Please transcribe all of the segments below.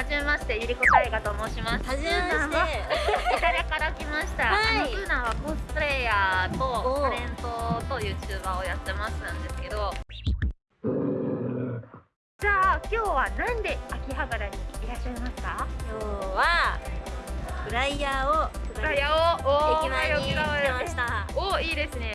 はじめましてゆりこたいがと申します。はじめまして。イタリアから来ました、はい。あナンはコスプレイヤーとタレントと YouTuber をやってますなんですけど。じゃあ今日はなんで秋葉原にいらっしゃいますか？今日はフライヤーをフライヤーを。お駅前に来てましした。おいいですね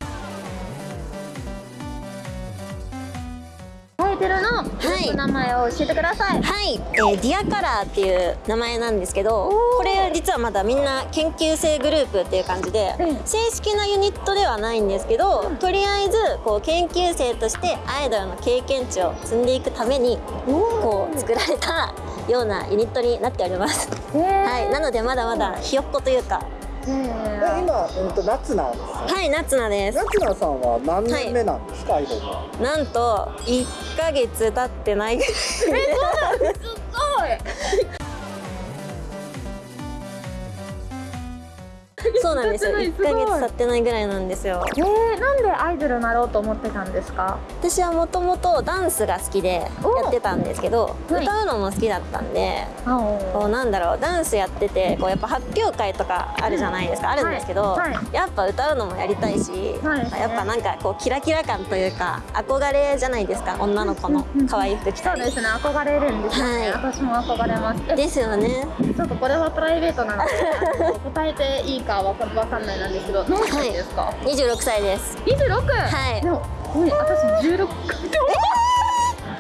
イトルのはい。名前を教えてください、はい、えー、ディアカラーっていう名前なんですけどこれ実はまだみんな研究生グループっていう感じでうん正式なユニットではないんですけどとりあえずこう研究生としてアイドルの経験値を積んでいくためにこう作られたようなユニットになっております。はい、なのでまだまだひよっこというかえ今、うん、と夏菜ですはい夏菜です。夏菜さんは何年目なんですか、アイドルは？なんと1ヶ月経ってない。ぐらいす。ごいそうなんですよ。1経ってない。ヶ月経ってないぐらいなんですよ。えー、なんでアイドルになろうと思ってたんですか？私はもともとダンスが好きでやってたんですけどはい。歌うのも好きだったんでこうなんだろうダンスやっててこうやっぱ発表会とかあるじゃないですか、あるんですけど、はい。はやっぱ歌うのもやりたいし、はい。やっぱなんかこうキラキラ感というか憧れじゃないですか女の子の可愛い服着たりそうですね憧れるんですよね、はい。私も憧れます。えですよね。ちょっとこれはプライベートな ので答えていいかわかわかんないなんですけど何歳ですか、26歳です。26はい。でもごめん私16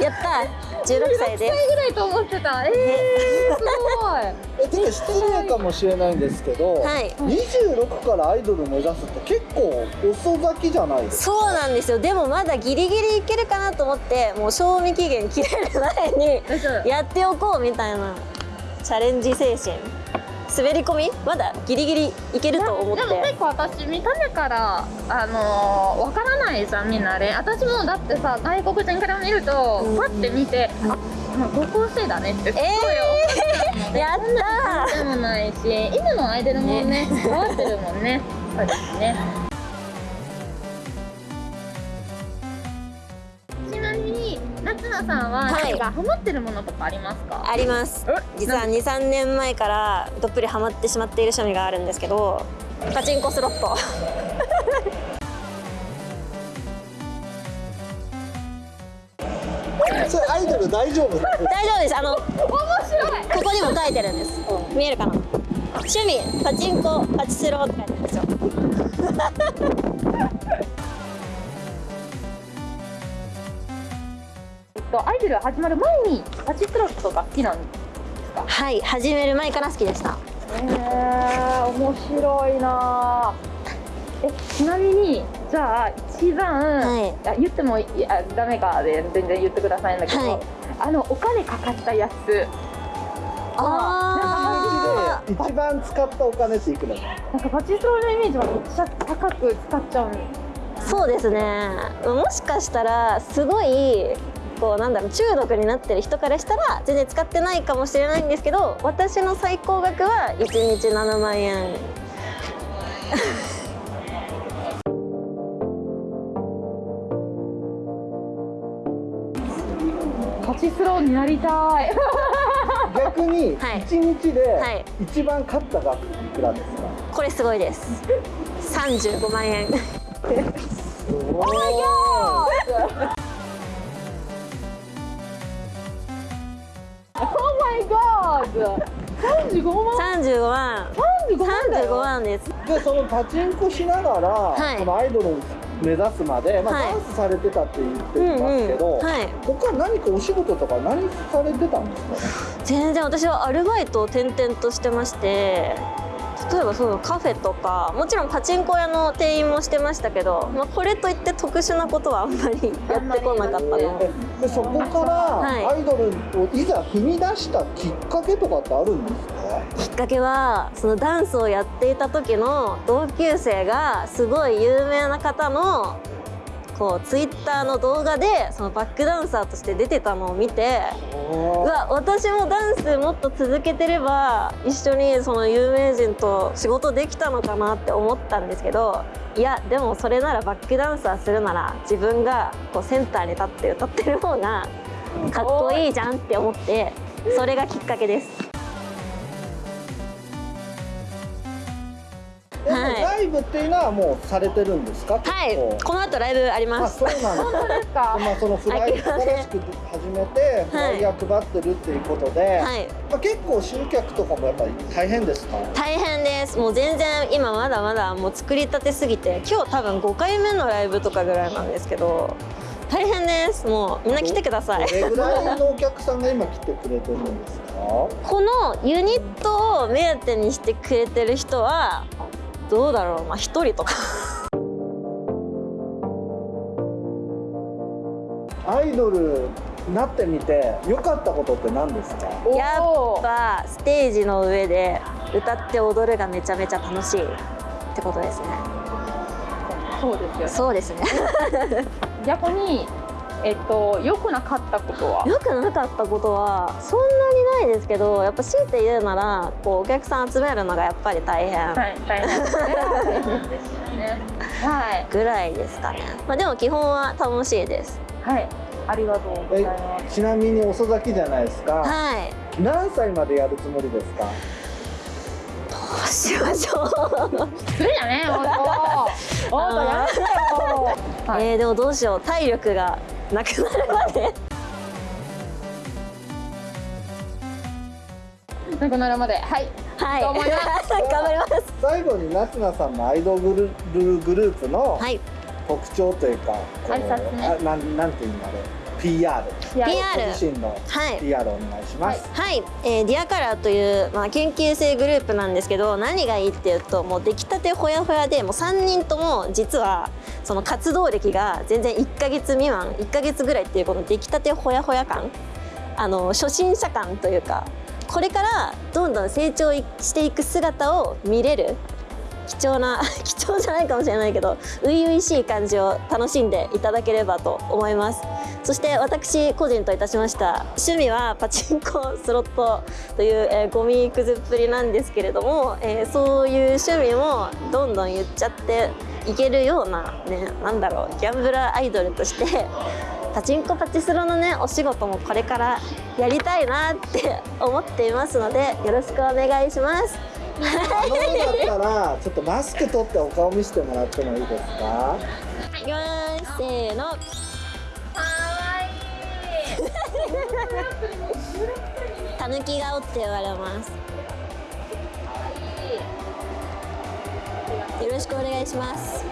やった。16歳です。歳ぐらいと思ってた。えー、すごい。えちょっと失礼かもしれないんですけど、はい。26からアイドル目指すって結構遅咲きじゃないですか？そうなんですよ。でもまだギリギリいけるかなと思ってもう賞味期限切れる前にやっておこうみたいなチャレンジ精神滑り込み？まだギリギリいけると思って。でも結構私見た目からあのー、わからないじゃんみんなね私もだってさ外国人から見るとうん。パッて見て、あまあ高校生だねってすごい思っちゃうので、やったでもないし今のアイドルもね変わってるもんねそうですねさんははい。何かハマってるものとかありますか、あります。え？実は23年前からどっぷりハマってしまっている趣味があるんですけどパチンコスロット。それアイドル大丈夫？大丈夫です。あの面白い。ここにも書いてるんです。見えるかな？趣味パチンコパチスロって書いてるんですよとアイドル始まる前にパチスロットが好きなんですか？はい始める前から好きでした。えー、面白いな。えちなみにじゃあ一番、はい。あ言ってもいやダメかで全然言ってくださいんだけど、はい。あのお金かかったやつあで一番使ったお金っていくらだなんかパチスロのイメージはめっちゃ高く使っちゃうそうですね。もしかしたらすごいこうなんだろう中毒になってる人からしたら全然使ってないかもしれないんですけど私の最高額は1日7万円。パチスロになりたい。逆にはい。1日ではい。一番勝った額いくらですか、これすごいです。35万円。おーオーマイガー35万 ?35 万 .35 万だ35よ万です.でそのパチンコしながら、はい。このアイドルを目指すまで、まあはい。ダンスされてたって言ってうんますけど、うんはい。他何かお仕事とか何されてたんですか？全然私はアルバイトを転々としてまして例えばそうカフェとかもちろんパチンコ屋の店員もしてましたけど、まあ、これといって特殊なことはあんまり やってこなかったな。ででそこからはい。アイドルをいざ踏み出したきっかけとかってあるんですか、きっかけはそのダンスをやっていた時の同級生がすごい有名な方のこうツイッターの動画でそのバックダンサーとして出てたのを見てうわ私もダンスもっと続けてれば一緒にその有名人と仕事できたのかなって思ったんですけどいやでもそれならバックダンサーするなら自分がこうセンターに立って歌ってる方がかっこいいじゃんって思ってそれがきっかけですライブっていうのはもうされてるんですか？はい。この後ライブありあます。そうなんですか？まあそのフライ新しく始めてフライヤー配ってるっていうことで、はい。まあ、結構集客とかもやっぱり大変ですか？大変です。もう全然今まだまだもう作りたてすぎて今日多分5回目のライブとかぐらいなんですけど大変です。もうみんな来てください。どれぐらいのお客さんが今来てくれてるんですか？このユニットを目当てにしてくれてる人はどうだろう。まあ1人とか。アイドルになってみて良かったことって何ですか？やっぱステージの上で歌って踊るがめちゃめちゃ楽しいってことですね。そうですよね。そうですね。逆にえっと良くなかったことは？良くなかったことはそんなにないですけどやっぱ強いて言うならこうお客さん集めるのがやっぱり大変。はい大変ですよね。はい。ぐらいですかね、まあ、でも基本は楽しいです。はい。ありがとうございます。ちなみに遅咲きじゃないですか。はい。何歳までやるつもりですか？どうしましょう。失礼だねえー、でもどうしよう。体力が なくなるまで。なくなるまではい。はい。頑張ります。頑張ります。最後に夏菜さんのアイドルグルグループのはい。特徴というか、こう挨拶ね。あなんなんていうのあれ PR PR ご自身のはい。PR をお願いします、はい、えーディアカラーという、まあ、研究生グループなんですけど何がいいっていうともう出来たてほやほやでもう3人とも実はその活動歴が全然1ヶ月未満1ヶ月ぐらいっていうこの出来たてほやほや感。あの初心者感というかこれからどんどん成長していく姿を見れる貴重な 貴重じゃないかもしれないけど初々しい感じを楽しんでいただければと思います。そして私個人といたしました。趣味はパチンコスロットという、えーゴミくずっぷりなんですけれども、えーそういう趣味もどんどん言っちゃっていけるようなねなんだろうギャンブラーアイドルとしてパチンコパチスロのねお仕事もこれからやりたいなって思っていますのでよろしくお願いします。あのよかったらちょっとマスク取ってお顔見せてもらってもいいですか？いきますせーの。かわいい。たぬき顔って言われます。よろしくお願いします